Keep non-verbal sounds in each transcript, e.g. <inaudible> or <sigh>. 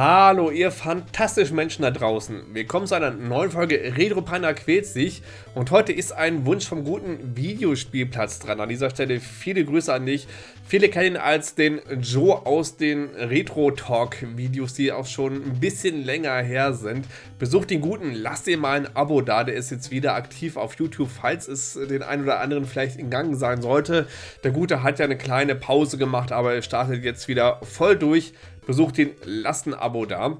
Hallo, ihr fantastischen Menschen da draußen. Willkommen zu einer neuen Folge Retro Panda quält sich. Und heute ist ein Wunsch vom guten Videospielplatz dran. An dieser Stelle viele Grüße an dich. Viele kennen ihn als den Joe aus den Retro Talk Videos, die auch schon ein bisschen länger her sind. Besucht den guten, lasst ihr mal ein Abo da. Der ist jetzt wieder aktiv auf YouTube, falls es den einen oder anderen vielleicht in Gang sein sollte. Der Gute hat ja eine kleine Pause gemacht, aber er startet jetzt wieder voll durch besucht ihn, lasst ein Abo da.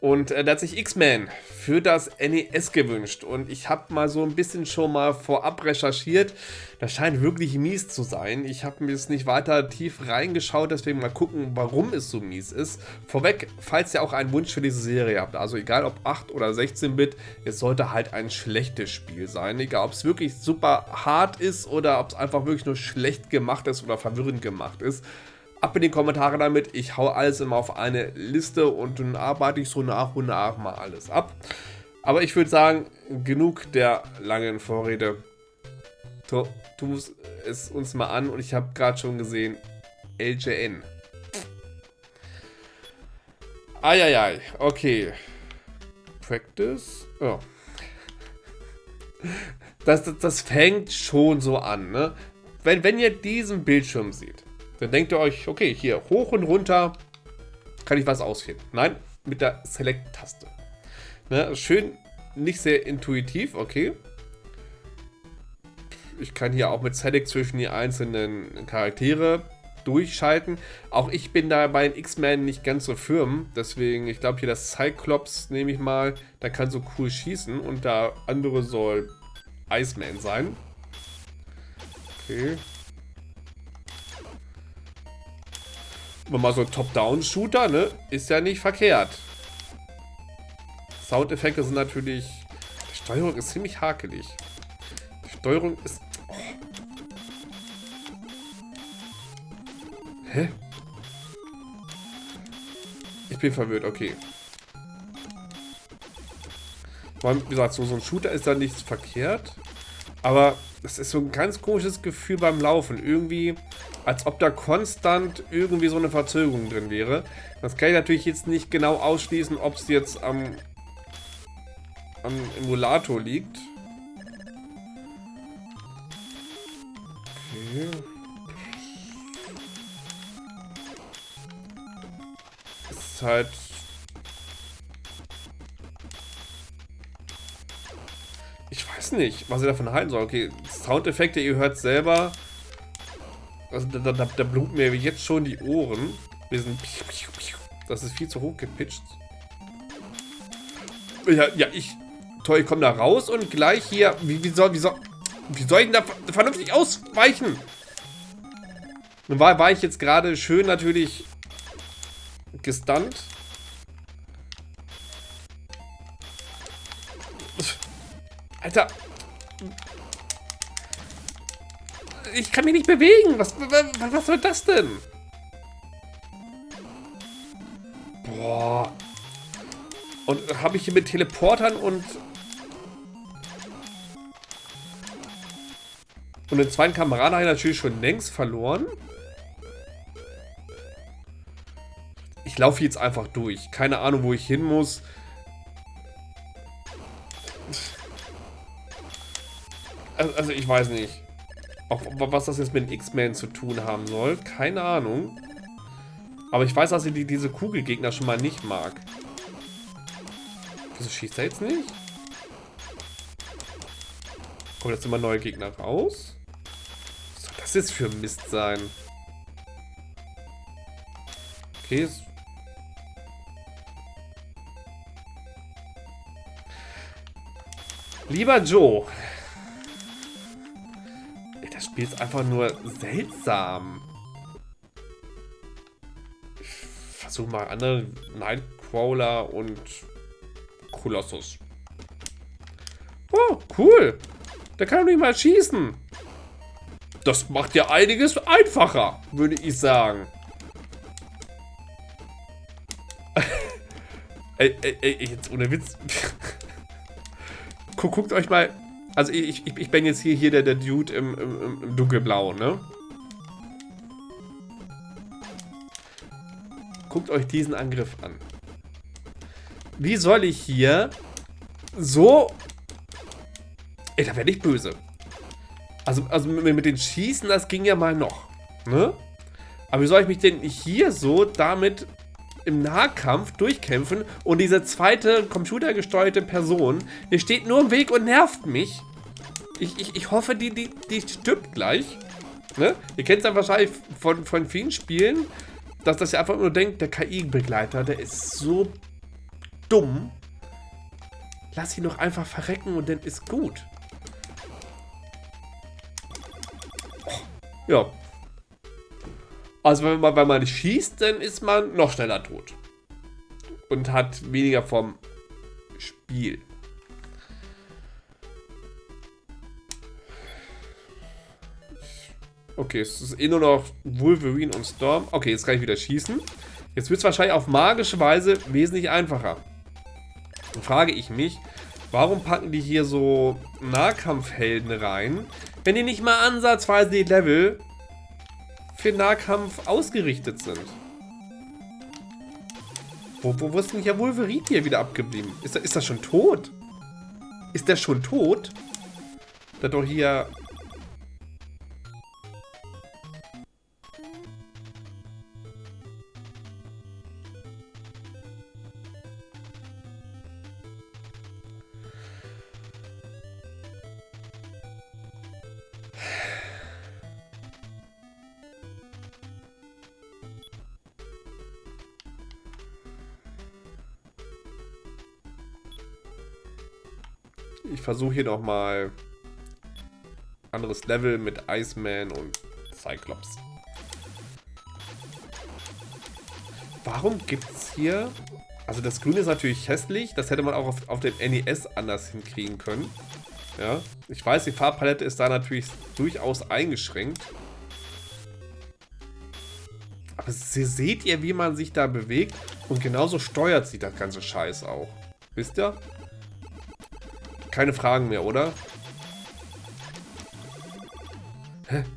Und äh, da hat sich X-Men für das NES gewünscht. Und ich habe mal so ein bisschen schon mal vorab recherchiert. Das scheint wirklich mies zu sein. Ich habe mir jetzt nicht weiter tief reingeschaut, deswegen mal gucken, warum es so mies ist. Vorweg, falls ihr auch einen Wunsch für diese Serie habt, also egal ob 8 oder 16-Bit, es sollte halt ein schlechtes Spiel sein. Egal ob es wirklich super hart ist oder ob es einfach wirklich nur schlecht gemacht ist oder verwirrend gemacht ist ab in die Kommentare damit. Ich hau alles immer auf eine Liste und dann arbeite ich so nach und nach mal alles ab. Aber ich würde sagen, genug der langen Vorrede. Tu, tu es uns mal an und ich habe gerade schon gesehen, LJN. Eieiei, okay. Practice? Oh. Das, das, das fängt schon so an, ne? Wenn, wenn ihr diesen Bildschirm seht, dann denkt ihr euch, okay, hier hoch und runter kann ich was auswählen. Nein, mit der Select-Taste. Ne, schön, nicht sehr intuitiv, okay. Ich kann hier auch mit Select zwischen die einzelnen Charaktere durchschalten. Auch ich bin da bei den X-Men nicht ganz so firm. Deswegen, ich glaube hier das Cyclops nehme ich mal. Da kann so cool schießen. Und der andere soll Iceman sein. Okay. Mal so Top-Down-Shooter, ne? Ist ja nicht verkehrt. Soundeffekte sind natürlich... Die Steuerung ist ziemlich hakelig. Die Steuerung ist... Oh. Hä? Ich bin verwirrt, okay. Wie gesagt, so, so ein Shooter ist da nichts verkehrt. Aber das ist so ein ganz komisches Gefühl beim Laufen. Irgendwie, als ob da konstant irgendwie so eine Verzögerung drin wäre. Das kann ich natürlich jetzt nicht genau ausschließen, ob es jetzt am, am Emulator liegt. Okay. Ist halt weiß nicht, was ich davon halten soll. Okay, Soundeffekte, ihr hört selber. Also da, da, da bluten mir jetzt schon die Ohren. Wir sind. Das ist viel zu hoch gepitcht. Ja, ja ich. Toll, ich komme da raus und gleich hier. Wie, wie, soll, wie, soll, wie soll ich denn da vernünftig ausweichen? Nun war, war ich jetzt gerade schön natürlich gestunt. Alter. Ich kann mich nicht bewegen. Was, was, was soll das denn? Boah. Und habe ich hier mit Teleportern und... Und den zweiten Kameraden habe ich natürlich schon längst verloren. Ich laufe jetzt einfach durch. Keine Ahnung, wo ich hin muss. Also, also ich weiß nicht. Auch was das jetzt mit X-Men zu tun haben soll. Keine Ahnung. Aber ich weiß, dass ich die, diese Kugelgegner schon mal nicht mag. Wieso schießt er jetzt nicht? Kommen jetzt immer neue Gegner raus? Was soll das jetzt für Mist sein? Okay. Lieber Joe, Spiel ist einfach nur seltsam. Ich versuche mal andere Nightcrawler und Kolossus. Oh, cool. Der kann doch nicht mal schießen. Das macht ja einiges einfacher, würde ich sagen. <laughs> ey, ey, ey, jetzt ohne Witz. <laughs> Guckt euch mal also ich, ich, ich bin jetzt hier, hier der, der Dude im, im, im dunkelblau, ne? Guckt euch diesen Angriff an. wie soll ich hier so... Ey, da werde ich böse. Also, also mit, mit den Schießen, das ging ja mal noch. Ne? Aber wie soll ich mich denn hier so damit im Nahkampf durchkämpfen und diese zweite computergesteuerte Person, die steht nur im Weg und nervt mich. Ich, ich, ich hoffe, die, die, die stirbt gleich. Ne? Ihr kennt es ja wahrscheinlich von, von vielen Spielen, dass das ja einfach nur denkt, der KI-Begleiter, der ist so dumm. Lass ihn doch einfach verrecken und dann ist gut. Ja, also wenn man, wenn man schießt, dann ist man noch schneller tot. Und hat weniger vom Spiel. Okay, es ist eh nur noch Wolverine und Storm. Okay, jetzt kann ich wieder schießen. Jetzt wird es wahrscheinlich auf magische Weise wesentlich einfacher. Dann frage ich mich, warum packen die hier so Nahkampfhelden rein, wenn die nicht mal ansatzweise die Level für Nahkampf ausgerichtet sind. Wo, wo, wo ist denn hier Wolverine hier wieder abgeblieben? Ist, ist das schon tot? Ist der schon tot? Der doch hier Ich versuche hier nochmal anderes Level mit Iceman und Cyclops. Warum gibt es hier... Also das Grün ist natürlich hässlich. Das hätte man auch auf, auf dem NES anders hinkriegen können. Ja, ich weiß, die Farbpalette ist da natürlich durchaus eingeschränkt. Aber seht ihr, wie man sich da bewegt? Und genauso steuert sich das ganze Scheiß auch. Wisst ihr? Keine Fragen mehr, oder? Hä? <laughs>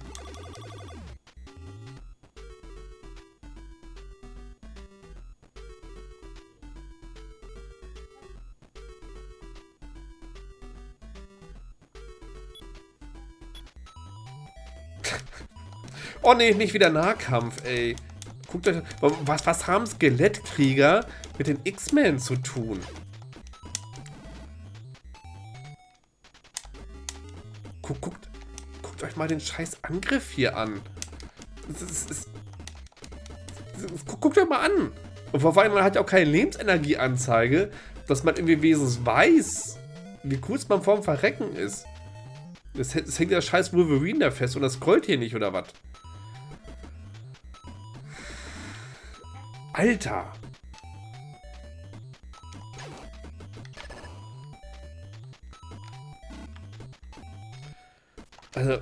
Oh nee, nicht wieder Nahkampf, ey. Guckt euch, was, was haben Skelettkrieger mit den X-Men zu tun? Guckt, guckt, guckt euch mal den scheiß Angriff hier an. Das ist, das, guckt euch mal an. Und vor allem, man hat ja auch keine Lebensenergieanzeige, dass man irgendwie wenigstens weiß, wie kurz man vorm Verrecken ist. Das hängt der scheiß Wolverine da fest und das scrollt hier nicht, oder was? Alter! Also,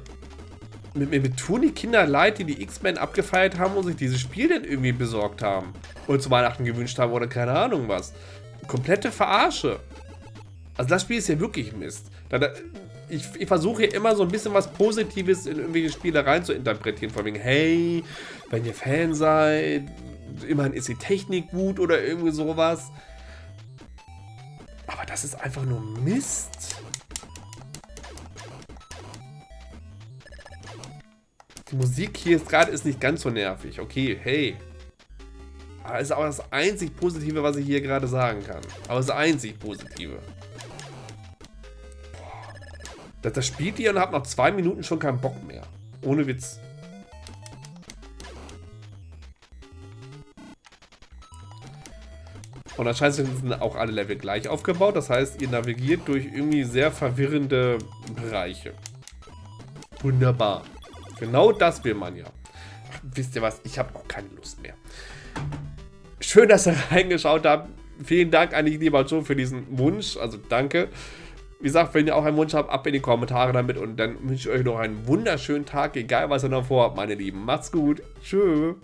mir, mir, tun die Kinder leid, die die X-Men abgefeiert haben und sich dieses Spiel denn irgendwie besorgt haben. Und zu Weihnachten gewünscht haben oder keine Ahnung was. Komplette Verarsche. Also das Spiel ist ja wirklich Mist. ich, ich versuche hier immer so ein bisschen was Positives in irgendwelche Spiele rein zu interpretieren. Von wegen, hey, wenn ihr Fan seid, immerhin ist die Technik gut oder irgendwie sowas. Aber das ist einfach nur Mist. Musik hier ist gerade ist nicht ganz so nervig. Okay, hey. Aber das ist auch das einzig Positive, was ich hier gerade sagen kann. Aber das einzig Positive. Das, das spielt ihr und habt nach zwei Minuten schon keinen Bock mehr. Ohne Witz. Und anscheinend sind auch alle Level gleich aufgebaut. Das heißt, ihr navigiert durch irgendwie sehr verwirrende Bereiche. Wunderbar. Genau das will man ja. Ach, wisst ihr was? Ich habe auch keine Lust mehr. Schön, dass ihr <laughs> reingeschaut habt. Vielen Dank an lieber Joe, für diesen Wunsch. Also danke. Wie gesagt, wenn ihr auch einen Wunsch habt, ab in die Kommentare damit. Und dann wünsche ich euch noch einen wunderschönen Tag, egal was ihr noch vorhabt, meine Lieben. Macht's gut. Tschüss.